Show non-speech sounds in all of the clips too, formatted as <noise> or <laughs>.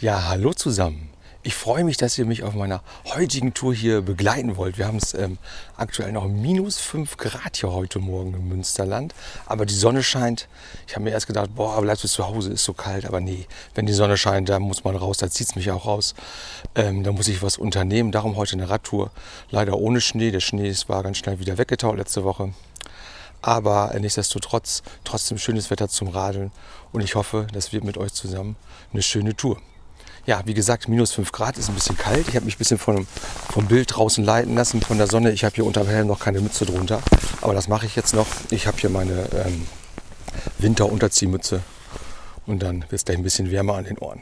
Ja, hallo zusammen. Ich freue mich, dass ihr mich auf meiner heutigen Tour hier begleiten wollt. Wir haben es ähm, aktuell noch minus 5 Grad hier heute Morgen im Münsterland. Aber die Sonne scheint. Ich habe mir erst gedacht, boah, bleibst du zu Hause, ist so kalt. Aber nee, wenn die Sonne scheint, da muss man raus, da zieht es mich auch raus. Ähm, da muss ich was unternehmen. Darum heute eine Radtour. Leider ohne Schnee. Der Schnee war ganz schnell wieder weggetaut letzte Woche. Aber nichtsdestotrotz trotzdem schönes Wetter zum Radeln. Und ich hoffe, das wird mit euch zusammen eine schöne Tour ja, wie gesagt, minus 5 Grad ist ein bisschen kalt. Ich habe mich ein bisschen vom, vom Bild draußen leiten lassen, von der Sonne. Ich habe hier unter dem Helm noch keine Mütze drunter. Aber das mache ich jetzt noch. Ich habe hier meine ähm, Winterunterziehmütze. Und dann wird es gleich ein bisschen wärmer an den Ohren.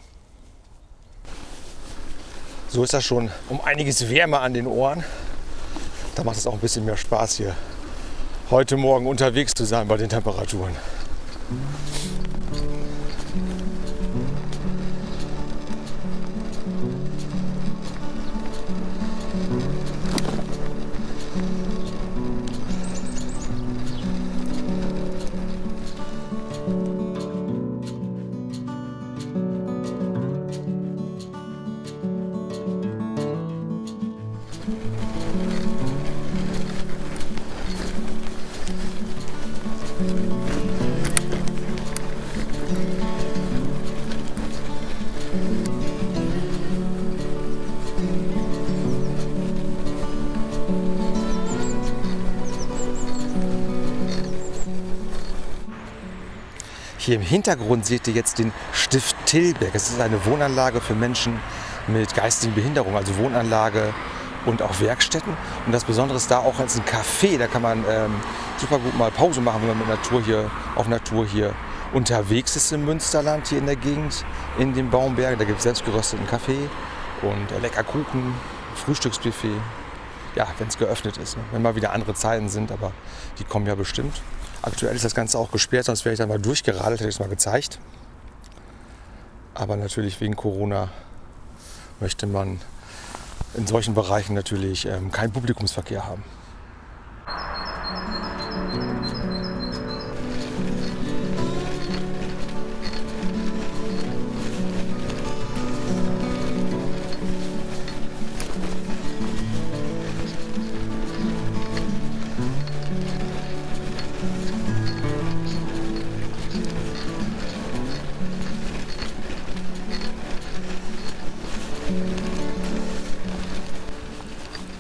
So ist das schon um einiges wärmer an den Ohren. Da macht es auch ein bisschen mehr Spaß hier heute Morgen unterwegs zu sein bei den Temperaturen. Hier im Hintergrund seht ihr jetzt den Stift Tilberg. Es ist eine Wohnanlage für Menschen mit geistigen Behinderungen, also Wohnanlage und auch Werkstätten. Und das Besondere ist da auch als ein Café, da kann man ähm, super gut mal Pause machen, wenn man mit Natur hier, auf Natur hier unterwegs ist im Münsterland, hier in der Gegend, in den Baumbergen. Da gibt es selbstgerösteten Kaffee und äh, lecker Kuchen, Frühstücksbuffet. Ja, wenn es geöffnet ist. Ne? Wenn mal wieder andere Zeiten sind, aber die kommen ja bestimmt. Aktuell ist das Ganze auch gesperrt, sonst wäre ich da mal durchgeradelt, hätte ich es mal gezeigt. Aber natürlich wegen Corona möchte man in solchen Bereichen natürlich ähm, keinen Publikumsverkehr haben.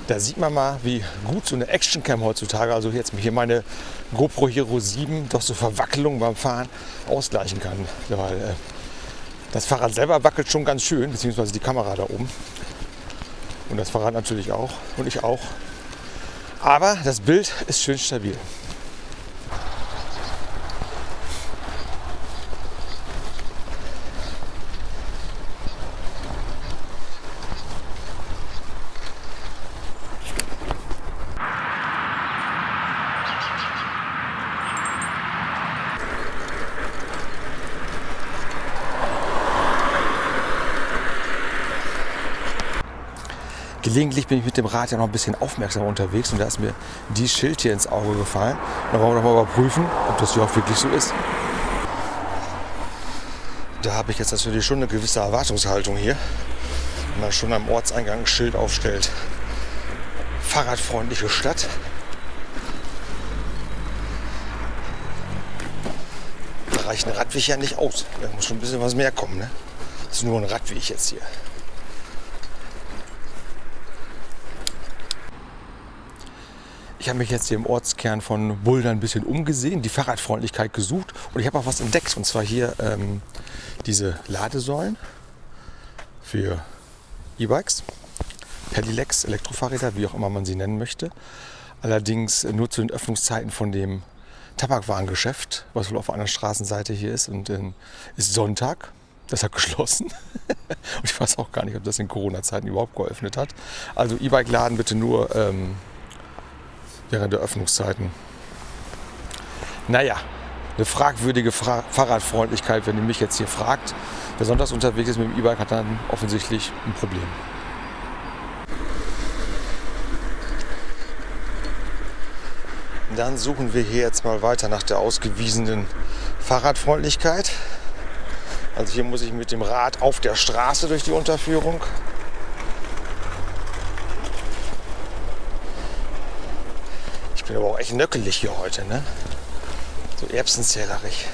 Da sieht man mal, wie gut so eine Actioncam heutzutage, also jetzt hier meine GoPro Hero 7, doch so Verwackelungen beim Fahren ausgleichen kann. Weil äh, das Fahrrad selber wackelt schon ganz schön, beziehungsweise die Kamera da oben. Und das Fahrrad natürlich auch und ich auch. Aber das Bild ist schön stabil. Gelegentlich bin ich mit dem Rad ja noch ein bisschen aufmerksamer unterwegs und da ist mir die Schild hier ins Auge gefallen. Da wollen wir noch mal überprüfen, ob das hier auch wirklich so ist. Da habe ich jetzt natürlich schon eine gewisse Erwartungshaltung hier, wenn man schon am Ortseingang ein Schild aufstellt. Fahrradfreundliche Stadt. Da reicht ein Radweg ja nicht aus. Da muss schon ein bisschen was mehr kommen. Ne? Das ist nur ein Radweg jetzt hier. Ich habe mich jetzt hier im Ortskern von Bulda ein bisschen umgesehen, die Fahrradfreundlichkeit gesucht und ich habe auch was entdeckt. Und zwar hier ähm, diese Ladesäulen für E-Bikes, Pedelecs, Elektrofahrräder, wie auch immer man sie nennen möchte. Allerdings nur zu den Öffnungszeiten von dem Tabakwarengeschäft, was wohl auf einer Straßenseite hier ist. Und äh, ist Sonntag. Das hat <laughs> geschlossen. und ich weiß auch gar nicht, ob das in Corona-Zeiten überhaupt geöffnet hat. Also E-Bike-Laden bitte nur ähm, während der Öffnungszeiten. Naja, eine fragwürdige Fra Fahrradfreundlichkeit, wenn ihr mich jetzt hier fragt. Wer sonntags unterwegs ist mit dem E-Bike, hat dann offensichtlich ein Problem. Dann suchen wir hier jetzt mal weiter nach der ausgewiesenen Fahrradfreundlichkeit. Also hier muss ich mit dem Rad auf der Straße durch die Unterführung. Bin aber auch echt nöckelig hier heute, ne? So erbsenzählerig.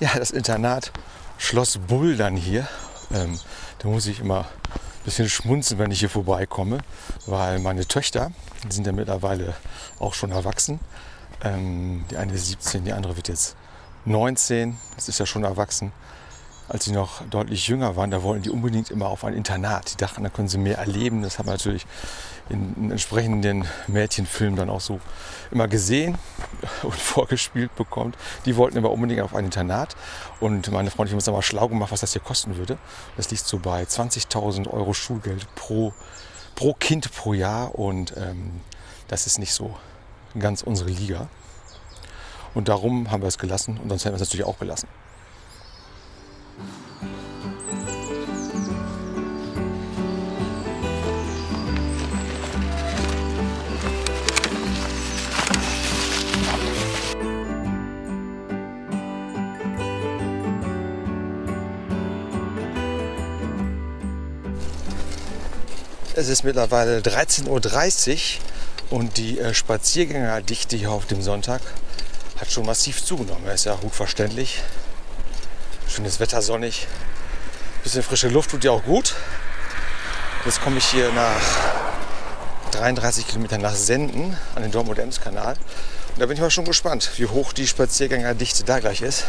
Ja, das Internat Schloss Buldern hier. Ähm, da muss ich immer ein bisschen schmunzeln, wenn ich hier vorbeikomme, weil meine Töchter, die sind ja mittlerweile auch schon erwachsen. Ähm, die eine ist 17, die andere wird jetzt 19. Das ist ja schon erwachsen als sie noch deutlich jünger waren, da wollten die unbedingt immer auf ein Internat. Die dachten, da können sie mehr erleben. Das haben wir natürlich in, entsprechenden Mädchenfilmen dann auch so immer gesehen <laughs> und vorgespielt bekommt. Die wollten aber unbedingt auf ein Internat. Und meine Freundin hat uns mal schlau gemacht, was das hier kosten würde. Das liegt so bei 20.000 Euro Schulgeld pro, pro Kind pro Jahr. Und ähm, das ist nicht so ganz unsere Liga. Und darum haben wir es gelassen und sonst hätten wir es natürlich auch gelassen. Es ist mittlerweile 13.30 Uhr und die äh, Spaziergängerdichte hier auf dem Sonntag hat schon massiv zugenommen. Ist ja gut verständlich. Schönes Wetter, sonnig. Bisschen frische Luft tut ja auch gut. Jetzt komme ich hier nach 33 Kilometern nach Senden an den Dortmund-Ems-Kanal. Und da bin ich mal schon gespannt, wie hoch die Spaziergängerdichte da gleich ist.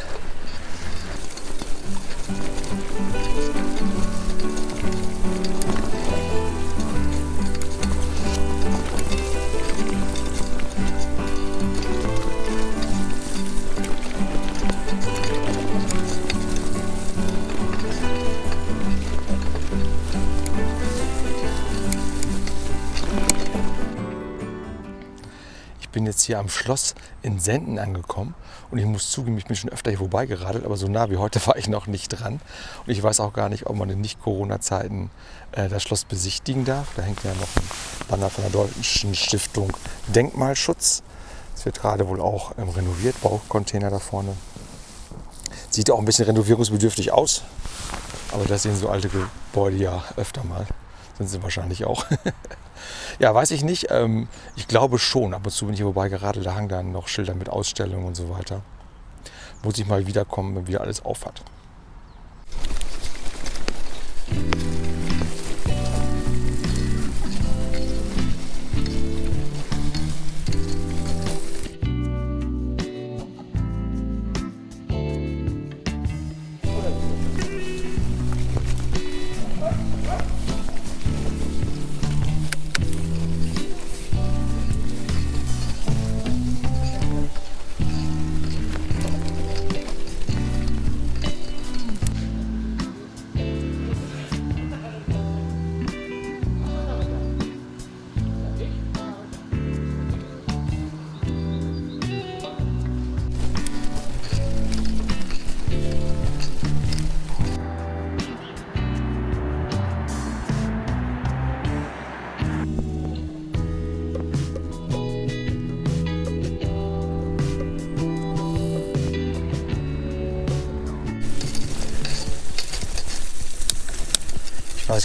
Hier am Schloss in Senden angekommen und ich muss zugeben, ich bin schon öfter hier vorbeigeradelt, aber so nah wie heute <laughs> war ich noch nicht dran. Und ich weiß auch gar nicht, ob man in Nicht-Corona-Zeiten äh, das Schloss besichtigen darf. Da hängt ja noch ein Banner von der Deutschen Stiftung Denkmalschutz. Es wird gerade wohl auch ähm, renoviert, Baucontainer da vorne. Sieht auch ein bisschen renovierungsbedürftig aus, aber das sehen so alte Gebäude ja öfter mal. Sind sie wahrscheinlich auch. <laughs> Ja, weiß ich nicht. Ähm, ich glaube schon. Ab und zu bin ich hier vorbeigeradelt, da hangen dann noch Schilder mit Ausstellungen und so weiter. Muss ich mal wiederkommen, wenn wieder alles auf hat.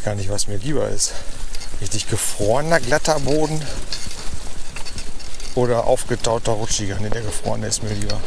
Weiß gar nicht, was mir lieber ist. Richtig gefrorener glatter Boden oder aufgetauter rutschiger. Ne, der gefrorene ist mir lieber.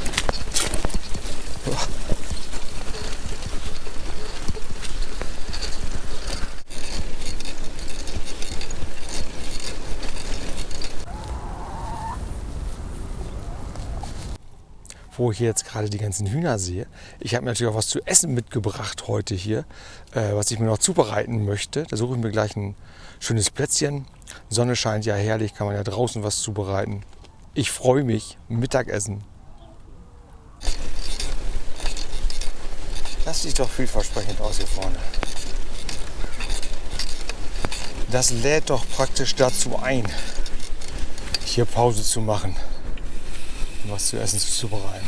Wo ich jetzt gerade die ganzen Hühner sehe. Ich habe mir natürlich auch was zu essen mitgebracht heute hier, äh, was ich mir noch zubereiten möchte. Da suche ich mir gleich ein schönes Plätzchen. Sonne scheint ja herrlich, kann man ja draußen was zubereiten. Ich freue mich. Mittagessen. Das sieht doch vielversprechend aus hier vorne. das lädt doch praktisch dazu ein, hier Pause zu machen und was zu essen zu bereiten.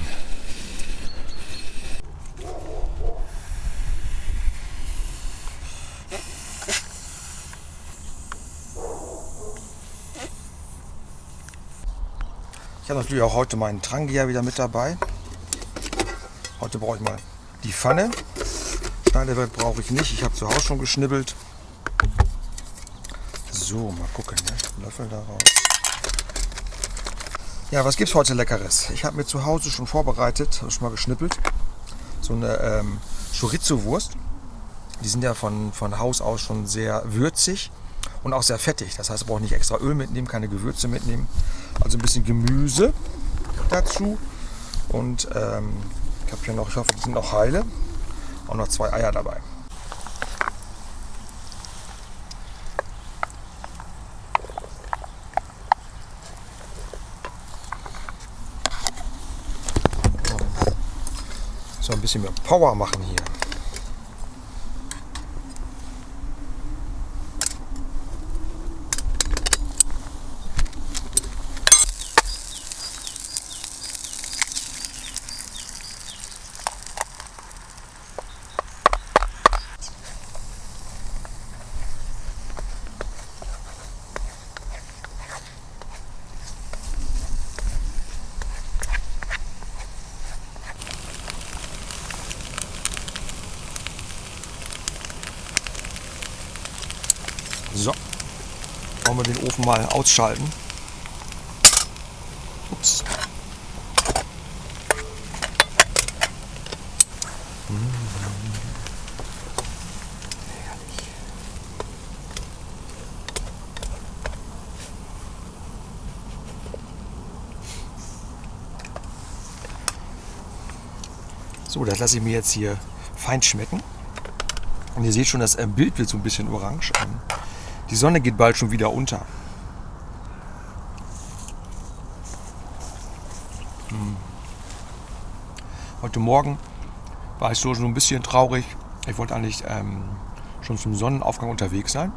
Ich habe natürlich auch heute meinen Trangia wieder mit dabei. Heute brauche ich mal die Pfanne. Schneidewerk brauche ich nicht. Ich habe zu Hause schon geschnibbelt. So, mal gucken. Ne? Löffel daraus. Ja, was gibt es heute Leckeres? Ich habe mir zu Hause schon vorbereitet, habe schon mal geschnippelt. So eine ähm, Chorizo-Wurst. Die sind ja von, von Haus aus schon sehr würzig und auch sehr fettig. Das heißt, ich brauche nicht extra Öl mitnehmen, keine Gewürze mitnehmen. Also ein bisschen Gemüse dazu. Und ähm, ich habe hier noch, ich hoffe, die sind noch heile. Auch noch zwei Eier dabei. So ein bisschen mehr Power machen hier. So, wollen wir den Ofen mal ausschalten. Ups. So, das lasse ich mir jetzt hier fein schmecken. Und ihr seht schon, das äh, Bild wird so ein bisschen orange. Die Sonne geht bald schon wieder unter. Hm. Heute Morgen war ich so schon ein bisschen traurig. Ich wollte eigentlich ähm, schon zum Sonnenaufgang unterwegs sein.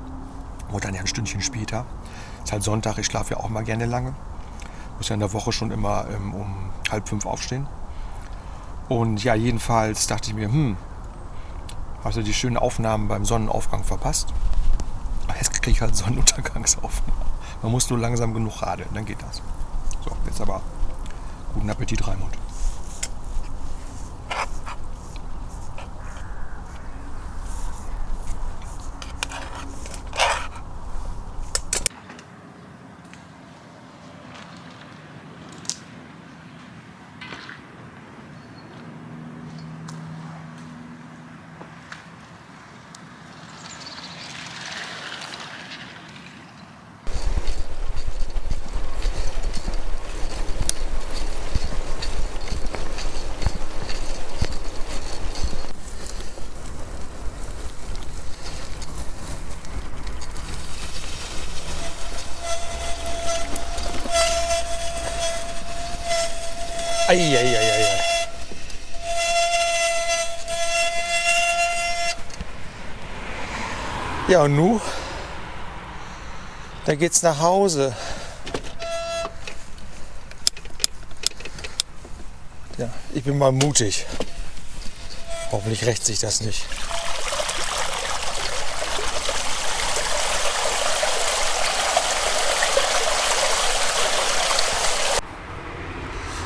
Wollte dann ja ein Stündchen später. Ist halt Sonntag, ich schlafe ja auch mal gerne lange. Muss ja in der Woche schon immer ähm, um halb fünf aufstehen. Und ja, jedenfalls dachte ich mir, hm, hast du die schönen Aufnahmen beim Sonnenaufgang verpasst? Jetzt kriege ich halt Sonnenuntergangsaufnahmen. Man muss nur langsam genug radeln, dann geht das. So, jetzt aber guten Appetit, Raimund. Eieieiei. Ja, und nu? Da geht's nach Hause. Ja, ich bin mal mutig. Hoffentlich rächt sich das nicht.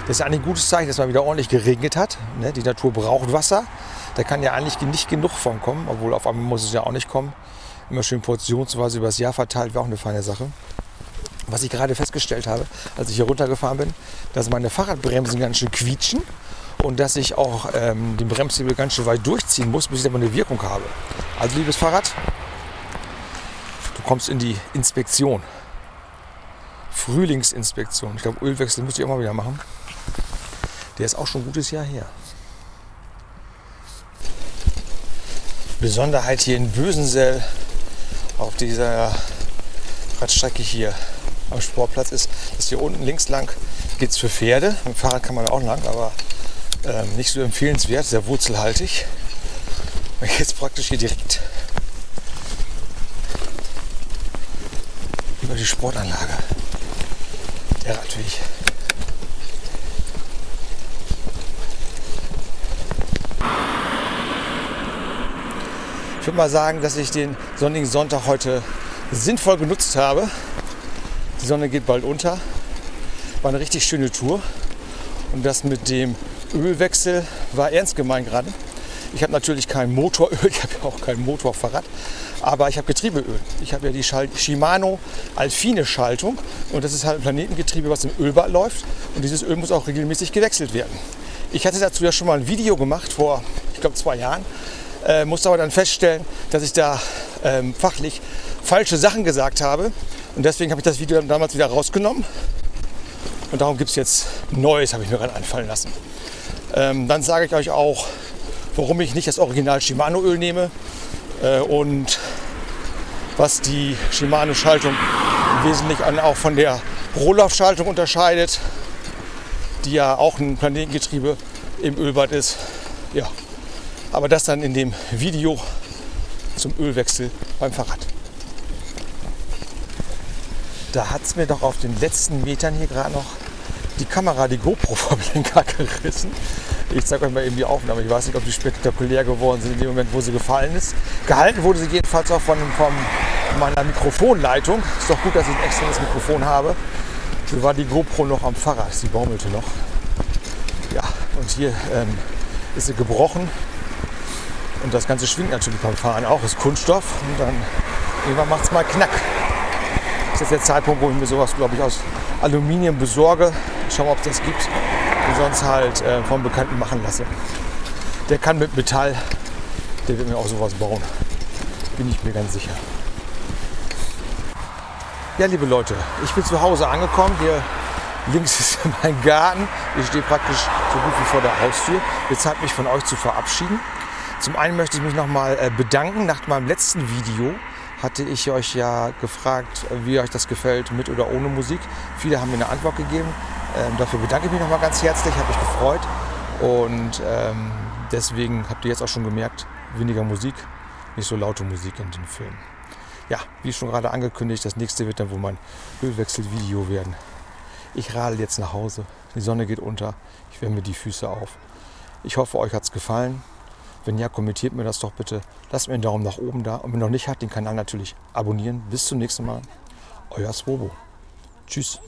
Das ist eigentlich ein gutes Zeichen, dass mal wieder ordentlich geregnet hat. Ne? Die Natur braucht Wasser. Da kann ja eigentlich nicht genug von kommen, obwohl auf einmal muss es ja auch nicht kommen. Immer schön portionsweise über das Jahr verteilt, wäre auch eine feine Sache. Was ich gerade festgestellt habe, als ich hier runtergefahren bin, dass meine Fahrradbremsen ganz schön quietschen und dass ich auch ähm, den Bremshebel ganz schön weit durchziehen muss, bis ich aber eine Wirkung habe. Also liebes Fahrrad, du kommst in die Inspektion. Frühlingsinspektion. Ich glaube, Ölwechsel müsste ich mal wieder machen. Der ist auch schon ein gutes Jahr her. Besonderheit hier in Bösensell auf dieser Radstrecke hier am Sportplatz ist, dass hier unten links lang geht es für Pferde. Mit dem Fahrrad kann man auch lang, aber ähm, nicht so empfehlenswert, sehr wurzelhaltig. Man geht praktisch hier direkt die Sportanlage. Der Radweg. Ich würde mal sagen, dass ich den sonnigen Sonntag heute sinnvoll genutzt habe. Die Sonne geht bald unter. War eine richtig schöne Tour. Und das mit dem Ölwechsel war ernst gemeint gerade. Ich habe natürlich kein Motoröl, <laughs> ich habe ja auch kein Motorfahrrad, aber ich habe Getriebeöl. Ich habe ja die Schal Shimano Alfine Schaltung und das ist halt ein Planetengetriebe, was im Ölbad läuft und dieses Öl muss auch regelmäßig gewechselt werden. Ich hatte dazu ja schon mal ein Video gemacht vor, ich glaube, zwei Jahren äh, musste aber dann feststellen, dass ich da ähm, fachlich falsche Sachen gesagt habe. Und deswegen habe ich das Video damals wieder rausgenommen. Und darum gibt es jetzt Neues, habe ich mir gerade einfallen lassen. Ähm, dann sage ich euch auch, warum ich nicht das Original Shimano Öl nehme äh, und was die Shimano Schaltung im Wesentlichen auch von der Rohloff Schaltung unterscheidet, die ja auch ein Planetengetriebe im Ölbad ist. Ja, aber das dann in dem Video zum Ölwechsel beim Fahrrad. Da hat es mir doch auf den letzten Metern hier gerade noch die Kamera, die GoPro <laughs> vom Lenker gerissen. Ich zeige euch mal eben die Aufnahme. Ich weiß nicht, ob die spektakulär geworden sind in dem Moment, wo sie gefallen ist. Gehalten wurde sie jedenfalls auch von, von meiner Mikrofonleitung. Ist doch gut, dass ich ein externes Mikrofon habe. So war die GoPro noch am Fahrrad. Sie baumelte noch. Ja, und hier ähm, ist sie gebrochen. Und das Ganze schwingt natürlich beim Fahren auch, ist Kunststoff. Und dann irgendwann macht es mal knack. Das ist jetzt der Zeitpunkt, wo ich mir sowas, glaube ich, aus Aluminium besorge. Schauen, ob es das gibt. Und sonst halt äh, vom Bekannten machen lasse. Der kann mit Metall, der wird mir auch sowas bauen. Bin ich mir ganz sicher. Ja, liebe Leute, ich bin zu Hause angekommen. Hier links <laughs> ist mein Garten. Ich stehe praktisch so gut wie vor der Haustür. Jetzt Zeit, mich von euch zu verabschieden. Zum einen möchte ich mich nochmal äh, bedanken. Nach meinem letzten Video hatte ich euch ja gefragt, wie euch das gefällt, mit oder ohne Musik. Viele haben mir eine Antwort gegeben. Ähm, dafür bedanke ich mich nochmal ganz herzlich, habe mich gefreut. Und ähm, deswegen habt ihr jetzt auch schon gemerkt, weniger Musik, nicht so laute Musik in den Filmen. Ja, wie schon gerade angekündigt, das nächste wird dann wohl mein Ölwechselvideo werden. Ich radel jetzt nach Hause. Die Sonne geht unter. Ich wärme die Füße auf. Ich hoffe, euch hat es gefallen. Wenn ja, kommentiert mir das doch bitte. Lasst mir einen Daumen nach oben da. Und wenn noch nicht hat, den Kanal natürlich abonnieren. Bis zum nächsten Mal. Euer Swobo. Tschüss.